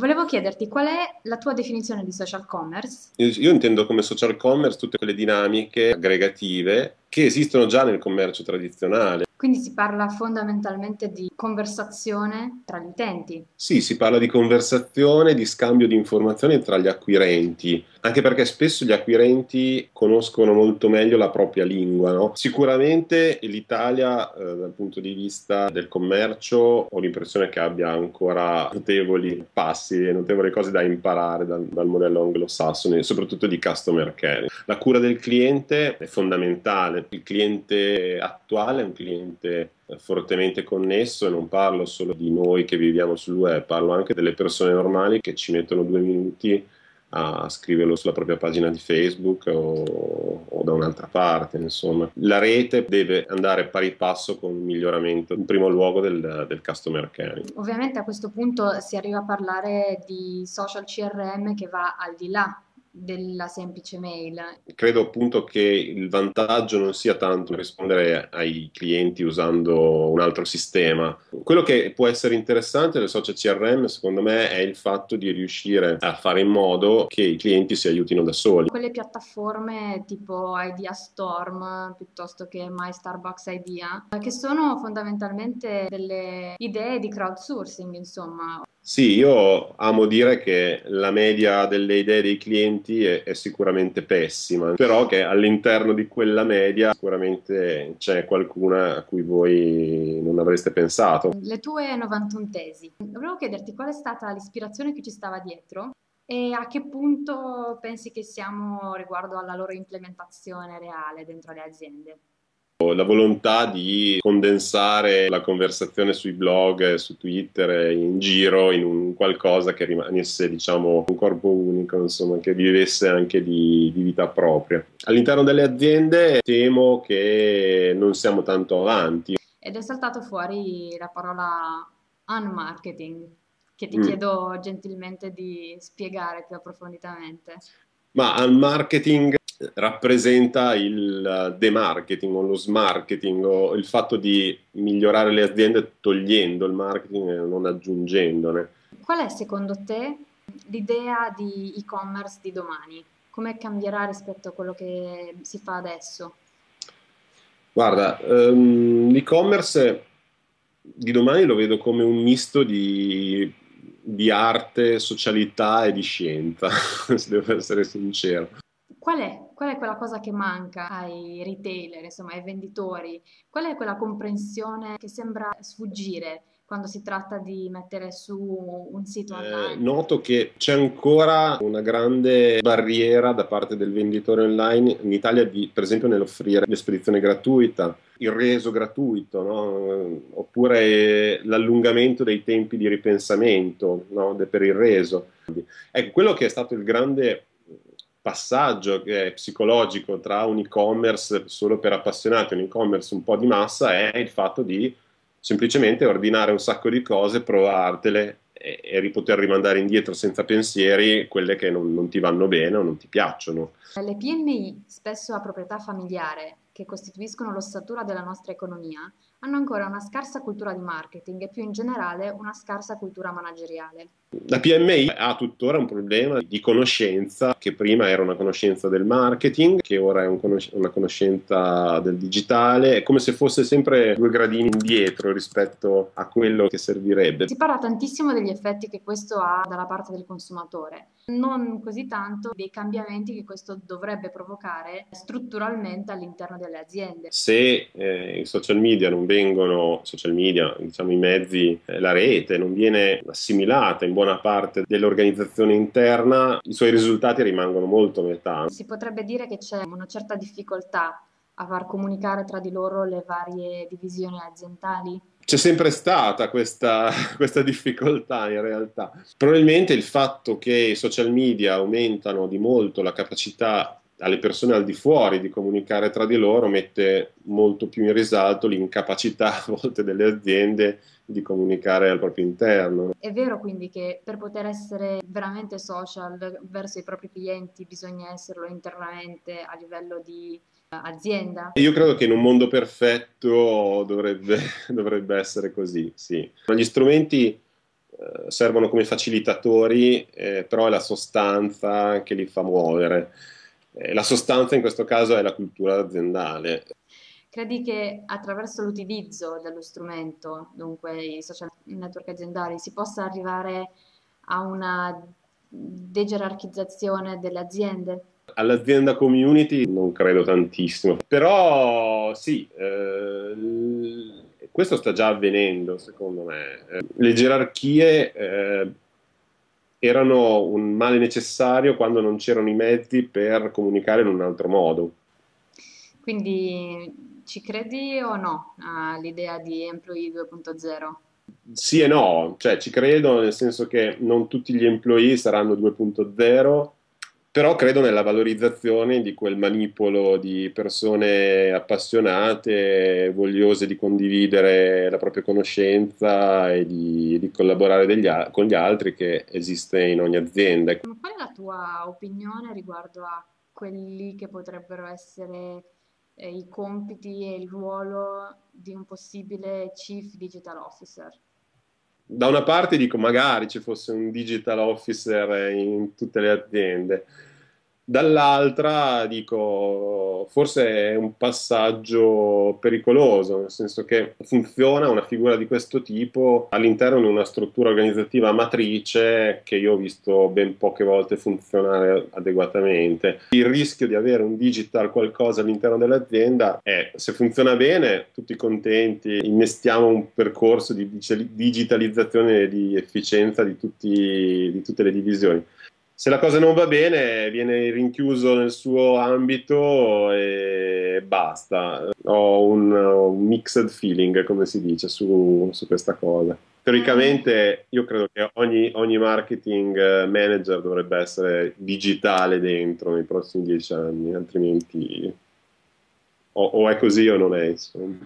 Volevo chiederti qual è la tua definizione di social commerce? Io intendo come social commerce tutte quelle dinamiche aggregative che esistono già nel commercio tradizionale. Quindi si parla fondamentalmente di conversazione tra gli utenti. Sì, si parla di conversazione, di scambio di informazioni tra gli acquirenti, anche perché spesso gli acquirenti conoscono molto meglio la propria lingua. No? Sicuramente l'Italia eh, dal punto di vista del commercio ho l'impressione che abbia ancora notevoli passi e notevoli cose da imparare dal, dal modello anglosassone, soprattutto di customer care. La cura del cliente è fondamentale, il cliente attuale è un cliente fortemente, fortemente connesso e non parlo solo di noi che viviamo sul web, parlo anche delle persone normali che ci mettono due minuti a scriverlo sulla propria pagina di Facebook o, o, da un'altra parte. Insomma, la rete deve andare pari passo con il miglioramento, in primo luogo, del, del customer care. Ovviamente a questo punto si arriva a parlare di social CRM che va al di là della semplice mail. Credo appunto che il vantaggio non sia tanto rispondere ai clienti usando un altro sistema. Quello che può essere interessante del social CRM, secondo me, è il fatto di riuscire a fare in modo che i clienti si aiutino da soli. Quelle piattaforme tipo Idea Storm piuttosto che My Starbucks Idea, che sono fondamentalmente delle idee di crowdsourcing, insomma. Sì, io amo dire che la media delle idee dei clienti è, è, sicuramente pessima, però che all'interno di quella media sicuramente c'è qualcuna a cui voi non avreste pensato. Le tue 91 tesi. Volevo chiederti qual è stata l'ispirazione che ci stava dietro e a che punto pensi che siamo riguardo alla loro implementazione reale dentro le aziende? La volontà di condensare la conversazione sui blog, su Twitter, in giro in un qualcosa che rimanesse, diciamo, un corpo unico, insomma, che vivesse anche di, di vita propria. All'interno delle aziende temo che non siamo tanto avanti. Ed è saltato fuori la parola unmarketing, che ti mm. chiedo gentilmente di spiegare più approfonditamente. Ma unmarketing rappresenta il demarketing o lo smarketing o il fatto di migliorare le aziende togliendo il marketing e non aggiungendone. Qual è secondo te l'idea di e-commerce di domani? Come cambierà rispetto a quello che si fa adesso? Guarda, um, l'e-commerce di domani lo vedo come un misto di, di arte, socialità e di scienza, se devo essere sincero. Qual è, qual è quella cosa che manca ai retailer, insomma ai venditori? Qual è quella comprensione che sembra sfuggire quando si tratta di mettere su un sito eh, online? Eh, noto che c'è ancora una grande barriera da parte del venditore online in Italia, di, per esempio, nell'offrire l'espedizione gratuita, il reso gratuito, no? oppure l'allungamento dei tempi di ripensamento no? per il reso. Ecco, quello che è stato il grande passaggio psicologico tra un e-commerce solo per appassionati e un e-commerce un po' di massa è il fatto di semplicemente ordinare un sacco di cose, provartele e, e rimandare indietro senza pensieri quelle che non, non ti vanno bene o non ti piacciono. Le PMI, spesso a proprietà familiare, che costituiscono l'ossatura della nostra economia, hanno ancora una scarsa cultura di marketing e più in generale una scarsa cultura manageriale. La PMI ha tuttora un problema di conoscenza che prima era una conoscenza del marketing, che ora è un conos- una conoscenza del digitale, è come se fosse sempre due gradini indietro rispetto a quello che servirebbe. Si parla tantissimo degli effetti che questo ha dalla parte del consumatore, non così tanto dei cambiamenti che questo dovrebbe provocare strutturalmente all'interno delle aziende. Se eh, i social media non vengono, social media, diciamo i mezzi, eh, la rete non viene assimilata in buona parte dell'organizzazione interna, i suoi risultati rimangono molto a metà. Si potrebbe dire che c'è una certa difficoltà a far comunicare tra di loro le varie divisioni aziendali? C'è sempre stata questa, questa, difficoltà in realtà. Probabilmente il fatto che i social media aumentano di molto la capacità alle persone al di fuori di comunicare tra di loro mette molto più in risalto l'incapacità a volte delle aziende di comunicare al proprio interno. È vero quindi che per poter essere veramente social verso i propri clienti bisogna esserlo internamente a livello di eh, azienda? Io credo che in un mondo perfetto dovrebbe, dovrebbe essere così, sì. Gli strumenti eh, servono come facilitatori, eh, però è la sostanza che li fa muovere. Eh, la sostanza in questo caso è la cultura aziendale. Credi che attraverso l'utilizzo dello strumento, dunque i social network aziendali, si possa arrivare a una degerarchizzazione delle aziende? All'azienda community non credo tantissimo, però sì, eh, questo sta già avvenendo secondo me. Eh, le gerarchie eh, erano un male necessario quando non c'erano i mezzi per comunicare in un altro modo. Quindi ci credi o no all'idea di Employee 2.0? Sì e no, cioè ci credo nel senso che non tutti gli employee saranno 2.0 però credo nella valorizzazione di quel manipolo di persone appassionate, vogliose di condividere la propria conoscenza e di, di collaborare degli, con gli altri che esiste in ogni azienda. Qual è la tua opinione riguardo a quelli che potrebbero essere eh, i compiti e il ruolo di un possibile Chief Digital Officer? Da una parte dico magari ci fosse un digital officer in tutte le aziende, dall'altra dico forse è un passaggio pericoloso, nel senso che funziona una figura di questo tipo all'interno di una struttura organizzativa matrice che io ho visto ben poche volte funzionare adeguatamente. Il rischio di avere un digital qualcosa all'interno dell'azienda è se funziona bene, tutti contenti, innestiamo un percorso di digitalizzazione e di efficienza di, tutti, di tutte le divisioni se la cosa non va bene viene rinchiuso nel suo ambito e basta. Ho un, un mixed feeling, come si dice, su, su, questa cosa. Teoricamente io credo che ogni, ogni, marketing manager dovrebbe essere digitale dentro nei prossimi dieci anni, altrimenti o, o è così o non è. Insomma.